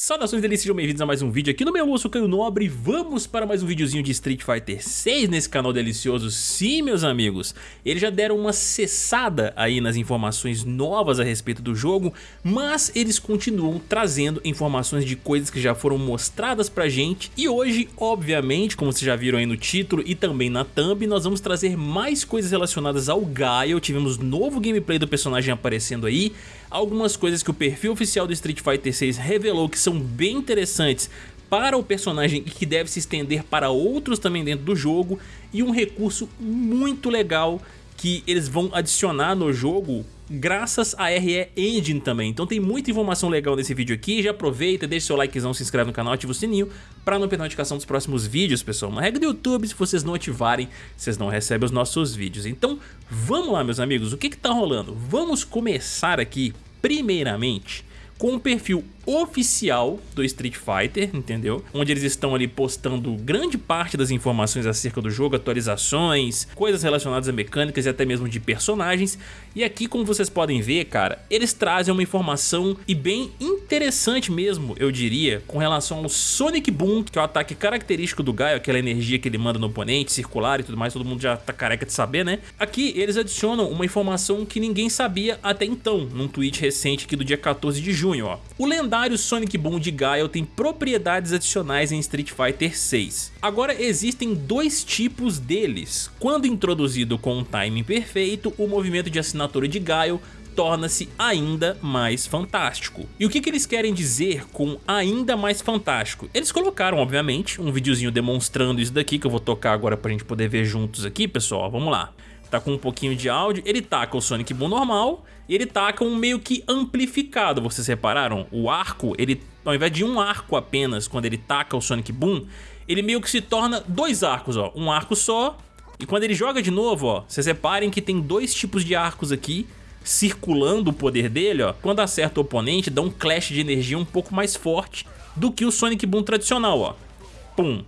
Saudações delícias, sejam bem-vindos a mais um vídeo aqui no meu eu Caio Nobre Vamos para mais um videozinho de Street Fighter 6 nesse canal delicioso. Sim, meus amigos, eles já deram uma cessada aí nas informações novas a respeito do jogo Mas eles continuam trazendo informações de coisas que já foram mostradas pra gente E hoje, obviamente, como vocês já viram aí no título e também na thumb Nós vamos trazer mais coisas relacionadas ao Gaio Tivemos novo gameplay do personagem aparecendo aí Algumas coisas que o perfil oficial do Street Fighter 6 revelou que são bem interessantes para o personagem e que deve se estender para outros também dentro do jogo e um recurso muito legal que eles vão adicionar no jogo graças a RE Engine também. Então tem muita informação legal nesse vídeo aqui, já aproveita, deixa seu likezão, se inscreve no canal, ativa o sininho para não perder notificação dos próximos vídeos, pessoal. Uma regra do YouTube, se vocês não ativarem, vocês não recebem os nossos vídeos. Então vamos lá, meus amigos, o que que tá rolando? Vamos começar aqui, primeiramente, com o perfil oficial do Street Fighter, entendeu? Onde eles estão ali postando grande parte das informações acerca do jogo, atualizações, coisas relacionadas a mecânicas e até mesmo de personagens. E aqui, como vocês podem ver, cara, eles trazem uma informação e bem interessante mesmo, eu diria, com relação ao Sonic Boom, que é o ataque característico do Gaio, aquela energia que ele manda no oponente, circular e tudo mais, todo mundo já tá careca de saber, né? Aqui eles adicionam uma informação que ninguém sabia até então, num tweet recente aqui do dia 14 de junho, ó. O lendário lendário Sonic Boom de Guile tem propriedades adicionais em Street Fighter 6. Agora existem dois tipos deles. Quando introduzido com um timing perfeito, o movimento de assinatura de Guile torna-se ainda mais fantástico. E o que, que eles querem dizer com ainda mais fantástico? Eles colocaram, obviamente, um videozinho demonstrando isso daqui, que eu vou tocar agora pra gente poder ver juntos aqui, pessoal. Vamos lá tá com um pouquinho de áudio, ele taca o Sonic Boom normal e ele taca um meio que amplificado, vocês repararam? O arco, ele ao invés de um arco apenas quando ele taca o Sonic Boom, ele meio que se torna dois arcos, ó, um arco só e quando ele joga de novo, ó, vocês reparem que tem dois tipos de arcos aqui circulando o poder dele, ó, quando acerta o oponente dá um clash de energia um pouco mais forte do que o Sonic Boom tradicional, ó. Pum.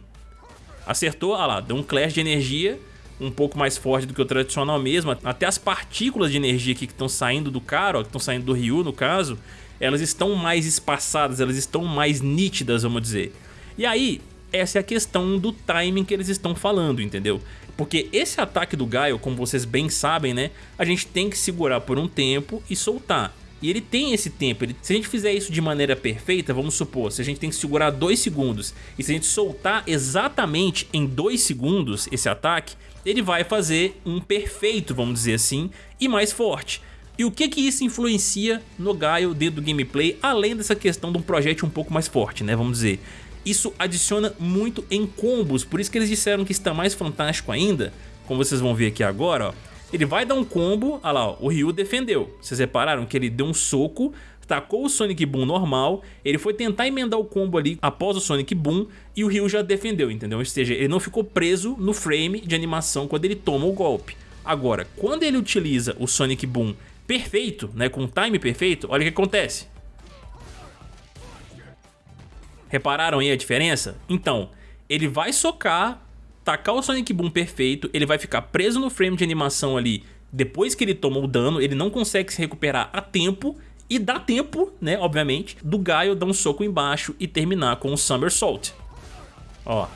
Acertou, olha lá, deu um clash de energia um pouco mais forte do que o tradicional mesmo. Até as partículas de energia aqui que estão saindo do cara, ó, que estão saindo do Ryu no caso, elas estão mais espaçadas, elas estão mais nítidas, vamos dizer. E aí, essa é a questão do timing que eles estão falando, entendeu? Porque esse ataque do Gaio, como vocês bem sabem, né? A gente tem que segurar por um tempo e soltar. E ele tem esse tempo, ele, se a gente fizer isso de maneira perfeita, vamos supor, se a gente tem que segurar 2 segundos e se a gente soltar exatamente em 2 segundos esse ataque, ele vai fazer um perfeito, vamos dizer assim, e mais forte. E o que que isso influencia no Gaio dentro do gameplay, além dessa questão de um projétil um pouco mais forte, né, vamos dizer. Isso adiciona muito em combos, por isso que eles disseram que está mais fantástico ainda, como vocês vão ver aqui agora, ó. Ele vai dar um combo, olha lá, ó, o Ryu defendeu. Vocês repararam que ele deu um soco, tacou o Sonic Boom normal, ele foi tentar emendar o combo ali após o Sonic Boom e o Ryu já defendeu, entendeu? Ou seja, ele não ficou preso no frame de animação quando ele toma o golpe. Agora, quando ele utiliza o Sonic Boom perfeito, né, com o time perfeito, olha o que acontece. Repararam aí a diferença? Então, ele vai socar tacar o Sonic Boom perfeito, ele vai ficar preso no frame de animação ali depois que ele tomou o dano, ele não consegue se recuperar a tempo e dá tempo, né, obviamente, do Gaio dar um soco embaixo e terminar com o Somersault. Ó.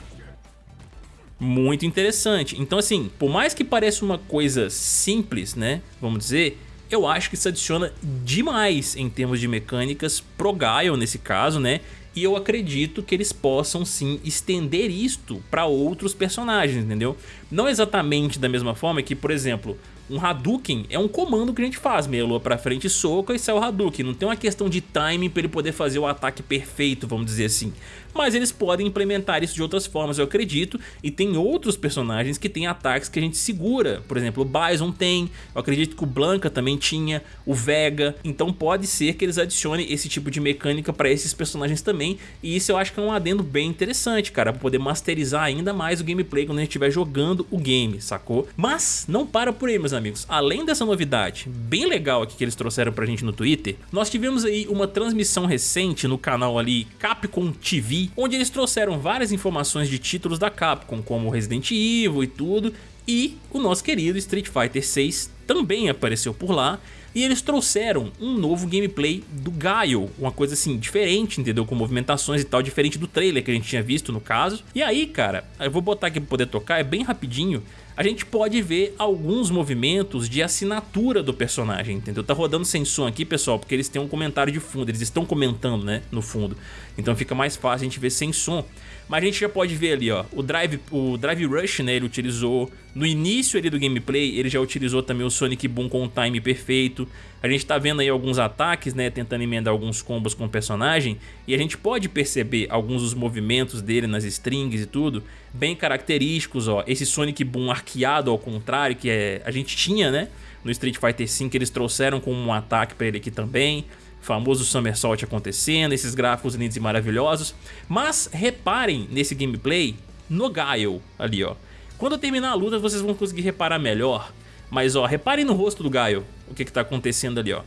Muito interessante. Então assim, por mais que pareça uma coisa simples, né, vamos dizer, eu acho que isso adiciona demais em termos de mecânicas pro Gaio nesse caso, né, e eu acredito que eles possam sim estender isto para outros personagens, entendeu? Não exatamente da mesma forma que, por exemplo, um Hadouken é um comando que a gente faz, meia lua pra frente, soca e sai o Hadouken. Não tem uma questão de timing para ele poder fazer o ataque perfeito, vamos dizer assim. Mas eles podem implementar isso de outras formas, eu acredito. E tem outros personagens que têm ataques que a gente segura. Por exemplo, o Bison tem, eu acredito que o Blanca também tinha, o Vega. Então pode ser que eles adicionem esse tipo de mecânica para esses personagens também. E isso eu acho que é um adendo bem interessante, cara, para poder masterizar ainda mais o gameplay quando a gente estiver jogando o game, sacou? Mas não para por aí, meus amigos. Além dessa novidade bem legal aqui que eles trouxeram pra gente no Twitter, nós tivemos aí uma transmissão recente no canal ali Capcom TV, onde eles trouxeram várias informações de títulos da Capcom, como Resident Evil e tudo, e o nosso querido Street Fighter 6 também apareceu por lá e eles trouxeram um novo gameplay do Gaio, uma coisa assim diferente, entendeu? Com movimentações e tal, diferente do trailer que a gente tinha visto no caso. E aí, cara, eu vou botar aqui pra poder tocar, é bem rapidinho, a gente pode ver alguns movimentos de assinatura do personagem, entendeu? Tá rodando sem som aqui, pessoal, porque eles têm um comentário de fundo, eles estão comentando, né, no fundo. Então fica mais fácil a gente ver sem som. Mas a gente já pode ver ali, ó, o Drive, o drive Rush, né, ele utilizou, no início ali do gameplay, ele já utilizou também o Sonic Boom com o time perfeito. A gente tá vendo aí alguns ataques, né, tentando emendar alguns combos com o personagem, e a gente pode perceber alguns dos movimentos dele nas strings e tudo, bem característicos, ó, esse Sonic Boom arqueado ao contrário, que é, a gente tinha, né, no Street Fighter V, eles trouxeram como um ataque para ele aqui também famoso Somersault acontecendo, esses gráficos lindos e maravilhosos. Mas reparem nesse gameplay no Guile ali, ó. Quando terminar a luta vocês vão conseguir reparar melhor. Mas ó, reparem no rosto do Guile, o que que tá acontecendo ali, ó.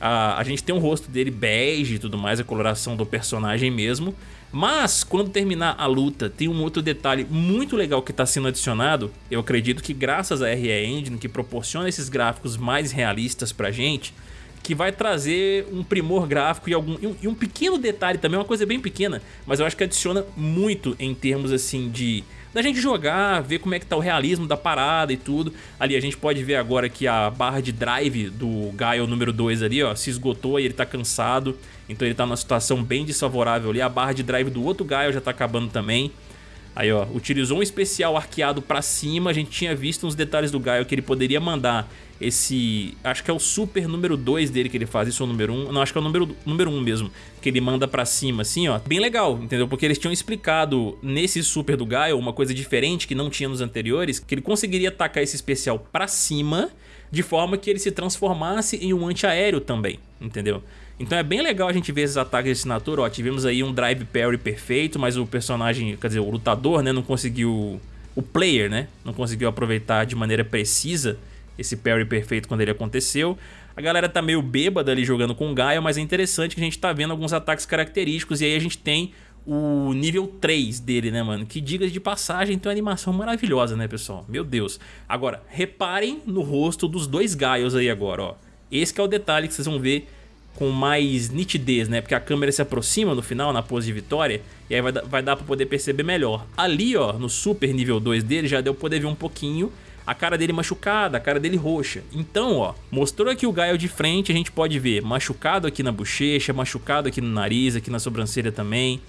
A, a gente tem um rosto dele bege e tudo mais, a coloração do personagem mesmo. Mas quando terminar a luta, tem um outro detalhe muito legal que está sendo adicionado. Eu acredito que graças à RE Engine, que proporciona esses gráficos mais realistas pra gente, que vai trazer um primor gráfico e, algum, e um, e um pequeno detalhe também, uma coisa bem pequena, mas eu acho que adiciona muito em termos assim de da gente jogar, ver como é que tá o realismo da parada e tudo. Ali a gente pode ver agora que a barra de drive do Gaio número 2 ali, ó, se esgotou e ele tá cansado. Então ele tá numa situação bem desfavorável ali. A barra de drive do outro Gaio já tá acabando também. Aí ó, utilizou um especial arqueado pra cima, a gente tinha visto uns detalhes do Gaio que ele poderia mandar esse... Acho que é o super número 2 dele que ele faz, isso é o número 1, um, não, acho que é o número, número 1 um mesmo, que ele manda pra cima assim ó, bem legal, entendeu? Porque eles tinham explicado nesse super do Gaio uma coisa diferente que não tinha nos anteriores, que ele conseguiria atacar esse especial pra cima de forma que ele se transformasse em um antiaéreo também, entendeu? Então é bem legal a gente ver esses ataques de assinatura, ó, tivemos aí um drive parry perfeito, mas o personagem, quer dizer, o lutador, né, não conseguiu, o player, né, não conseguiu aproveitar de maneira precisa esse parry perfeito quando ele aconteceu. A galera tá meio bêbada ali jogando com o Gaia, mas é interessante que a gente tá vendo alguns ataques característicos e aí a gente tem o nível 3 dele, né, mano? Que diga de passagem, tem uma animação maravilhosa, né, pessoal? Meu Deus. Agora, reparem no rosto dos dois Gaios aí agora, ó. Esse é o detalhe que vocês vão ver com mais nitidez, né? Porque a câmera se aproxima no final, na pose de vitória, e aí vai, vai dar pra poder perceber melhor. Ali, ó, no super nível 2 dele, já deu pra poder ver um pouquinho a cara dele machucada, a cara dele roxa. Então, ó, mostrou aqui o Gaio de frente, a gente pode ver machucado aqui na bochecha, machucado aqui no nariz, aqui na sobrancelha também.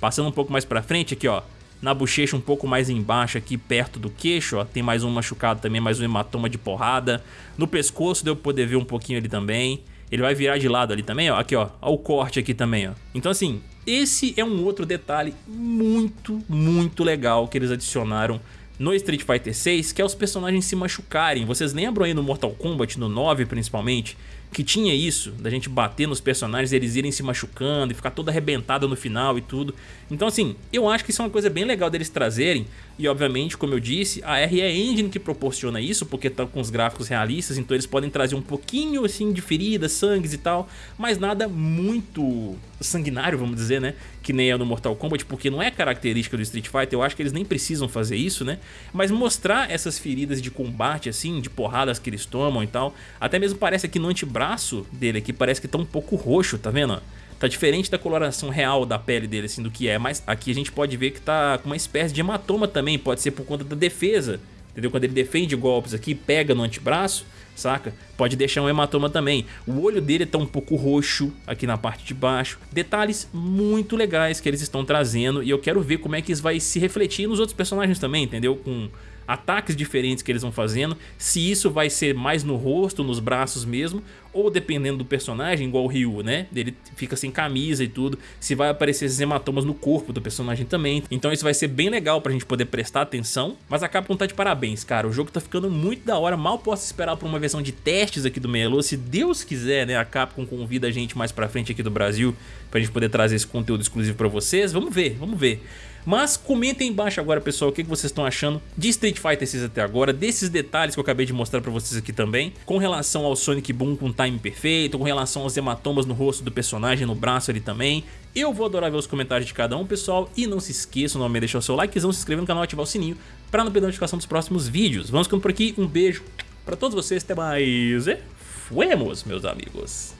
Passando um pouco mais pra frente aqui, ó, na bochecha um pouco mais embaixo aqui perto do queixo, ó, tem mais um machucado também, mais um hematoma de porrada. No pescoço deu pra poder ver um pouquinho ali também. Ele vai virar de lado ali também, ó. Aqui, ó. Ó o corte aqui também, ó. Então, assim, esse é um outro detalhe muito, muito legal que eles adicionaram no Street Fighter 6, que é os personagens se machucarem. Vocês lembram aí no Mortal Kombat, no 9 principalmente, que tinha isso, da gente bater nos personagens eles irem se machucando e ficar toda arrebentada no final e tudo. Então assim, eu acho que isso é uma coisa bem legal deles trazerem e obviamente, como eu disse, a RE Engine que proporciona isso, porque tá com os gráficos realistas, então eles podem trazer um pouquinho assim de feridas, sangues e tal, mas nada muito sanguinário, vamos dizer, né? Que nem é no Mortal Kombat, porque não é característica do Street Fighter, eu acho que eles nem precisam fazer isso, né? Mas mostrar essas feridas de combate, assim, de porradas que eles tomam e tal, até mesmo parece aqui no antebraço dele aqui, parece que tá um pouco roxo, tá vendo? Tá diferente da coloração real da pele dele, assim, do que é, mas aqui a gente pode ver que tá com uma espécie de hematoma também, pode ser por conta da defesa, entendeu? Quando ele defende golpes aqui, pega no antebraço, saca? Pode deixar um hematoma também. O olho dele tá um pouco roxo aqui na parte de baixo. Detalhes muito legais que eles estão trazendo e eu quero ver como é que isso vai se refletir nos outros personagens também, entendeu? Com ataques diferentes que eles vão fazendo, se isso vai ser mais no rosto, nos braços mesmo, ou dependendo do personagem, igual o Ryu, né? Ele fica sem camisa e tudo, se vai aparecer esses hematomas no corpo do personagem também. Então isso vai ser bem legal pra gente poder prestar atenção, mas a Capcom tá de parabéns, cara. O jogo tá ficando muito da hora, mal posso esperar por uma versão de testes aqui do Melo. Se Deus quiser, né, a Capcom convida a gente mais pra frente aqui do Brasil pra gente poder trazer esse conteúdo exclusivo pra vocês. Vamos ver, vamos ver. Mas comentem embaixo agora, pessoal, o que vocês estão achando de Street Fighter 6 até agora, desses detalhes que eu acabei de mostrar pra vocês aqui também, com relação ao Sonic Boom com time perfeito, com relação aos hematomas no rosto do personagem, no braço ali também. Eu vou adorar ver os comentários de cada um, pessoal, e não se esqueçam de deixar o seu likezão, se inscrever no canal e ativar o sininho pra não perder a notificação dos próximos vídeos. Vamos ficando por aqui, um beijo Pra todos vocês, até mais e fuemos, meus amigos.